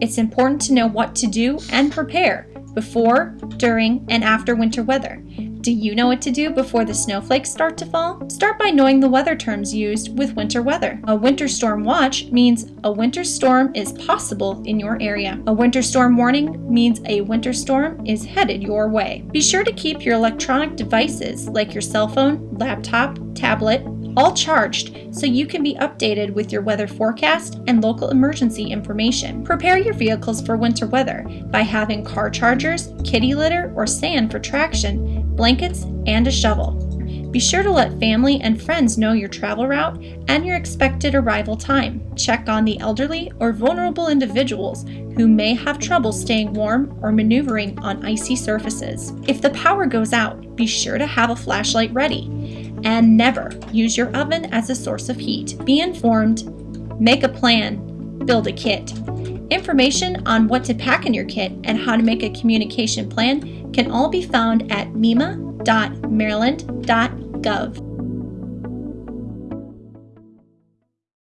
It's important to know what to do and prepare before, during, and after winter weather. Do you know what to do before the snowflakes start to fall? Start by knowing the weather terms used with winter weather. A winter storm watch means a winter storm is possible in your area. A winter storm warning means a winter storm is headed your way. Be sure to keep your electronic devices like your cell phone, laptop, tablet, all charged so you can be updated with your weather forecast and local emergency information. Prepare your vehicles for winter weather by having car chargers, kitty litter, or sand for traction, blankets, and a shovel. Be sure to let family and friends know your travel route and your expected arrival time. Check on the elderly or vulnerable individuals who may have trouble staying warm or maneuvering on icy surfaces. If the power goes out, be sure to have a flashlight ready and never use your oven as a source of heat. Be informed, make a plan, build a kit. Information on what to pack in your kit and how to make a communication plan can all be found at mema.maryland.gov.